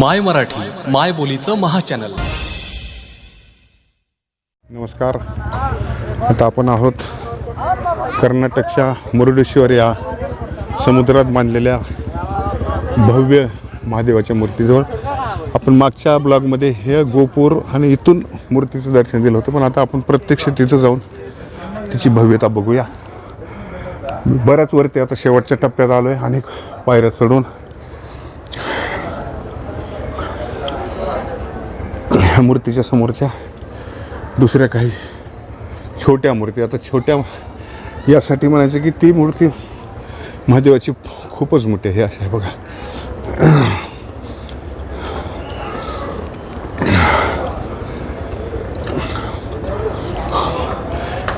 माय मराठी माय बोलीचं महाचॅनल. नमस्कार. आता आपण आहोत कर्नाटकच्या मुरुडेश्वर या समुद्रात बांधलेल्या भव्य महादेवाच्या मूर्तीजवळ. आपण मागच्या ब्लॉगमध्ये हे गोपूर आणि इथून मूर्तीचं दर्शन दिलं होतं पण आता आपण प्रत्यक्ष तिथं जाऊन तिची भव्यता बघूया. बऱ्याच वरती आता शेवटच्या टप्प्यात आलो आहे आणि पायऱ्या चढून ह्या मूर्तीच्या समोरच्या दुसऱ्या काही छोट्या मूर्ती. आता छोट्या यासाठी म्हणायचं की ती मूर्ती महादेवाची खूपच मोठी आहे अशी आहे बघा.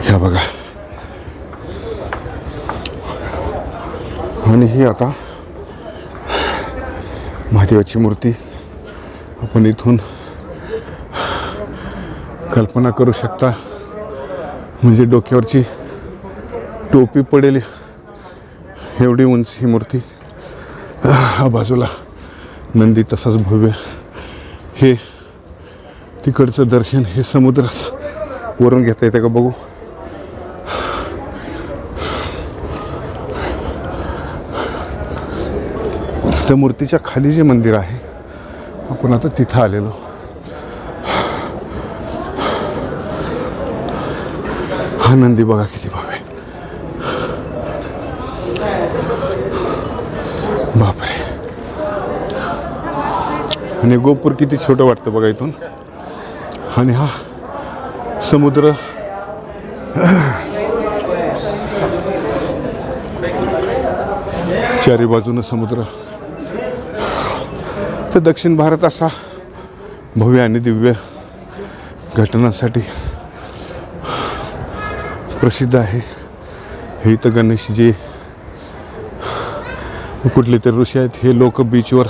ह्या बघा. आणि ही आता महादेवाची मूर्ती आपण इथून कल्पना करू शकता. म्हणजे डोक्यावरची टोपी पडेल एवढी उंच ही मूर्ती. हा बाजूला नंदी तसाच भव्य. हे तिकडचं दर्शन हे समुद्रात वरून घेता येतं का बघू? त्या मूर्तीच्या खाली जे मंदिर आहे आपण आता तिथं आलेलो. हा नंदी बघा किती भाव. आहे बापरे. आणि गोपूर किती छोटं वाटतं बघा इथून. आणि हा समुद्र. चारी बाजूनं समुद्र. तर दक्षिण भारत असा भव्य आणि दिव्य घटनांसाठी प्रसिद्ध आहे. हे इथं गणेश जे कुठले तरी ऋषी आहेत हे लोक बीचवर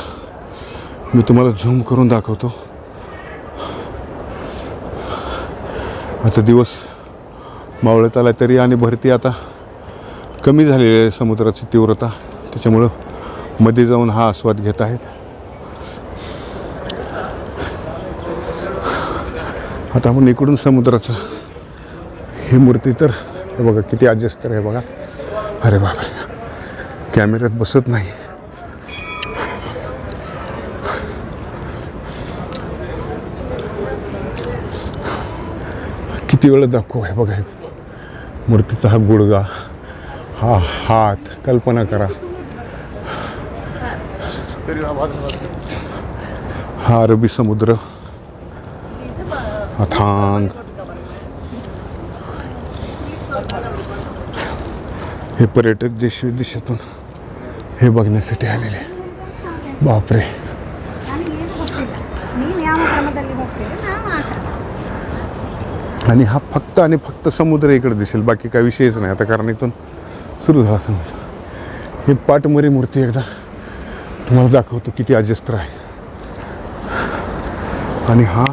मी तुम्हाला झूम करून दाखवतो. आता दिवस मावळत आला तरी आणि भरती आता कमी झालेली आहे समुद्राची तीव्रता. त्याच्यामुळं मध्ये जाऊन हा आस्वाद घेत आहेत. आता आपण इकडून समुद्राचं ही मूर्ती तर हे बघा किती अजस्तर आहे बघा. अरे बाबा कॅमेऱ्यात बसत नाही. किती वेळ दाखवू आहे बघा हे. मूर्तीचा हा गुडगा हा हात कल्पना करा. हा अरबी समुद्र. अथांग हे पर्यटक देश विदेशातून हे बघण्यासाठी आलेले बापरे. आणि हा फक्त आणि फक्त समुद्र इकडे दिसेल बाकी काही विषयच नाही. आता कारण इथून सुरू झाला समुद्र. ही पाटमरी मूर्ती एकदा तुम्हाला दाखवतो किती अजस्त्र आहे. आणि हा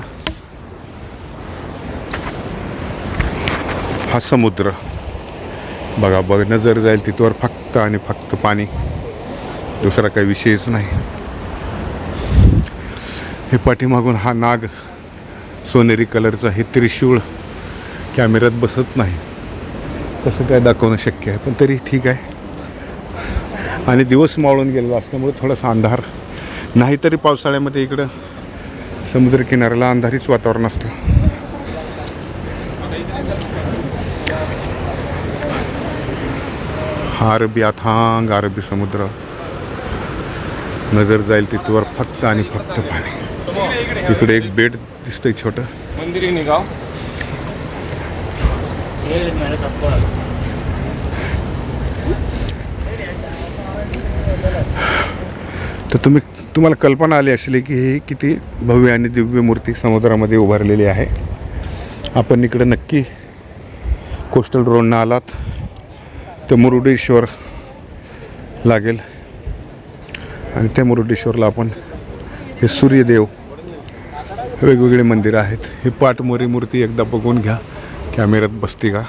हा समुद्र. बघा बघ नजर जाईल तिथवर फक्त आणि फक्त पाणी. दुसरा काही विषयच नाही. हे पाठीमागून हा नाग सोनेरी कलरचा हे त्रिशूळ कॅमेऱ्यात बसत नाही. तसं काय दाखवणं शक्य आहे पण तरी ठीक आहे. आणि दिवस मावळून गेलेला असल्यामुळे थोडासा अंधार. नाहीतरी पावसाळ्यामध्ये इकडं समुद्रकिनाऱ्याला अंधारीच वातावरण असतं. हा अरबी अथांग अरबी समुद्र नजर जाईल तिथवर फक्त आणि फक्त पाणी. इकडे एक बेट दिसतंय छोटं. मंदिर निघाव तर तुम्ही तुम्हाला कल्पना आली असेल की ही किती भव्य आणि दिव्य मूर्ती समुद्रामध्ये उभारलेली आहे. आपण इकडे नक्की कोस्टल रोडनं आलात. तर मुरुडेश्वर लागेल. आणि त्या मुरुडेश्वरला आपण हे सूर्यदेव वेगवेगळे मंदिरं आहेत. ही पाटमोरी मूर्ती एकदा बघून घ्या. कॅमेऱ्यात बसते का?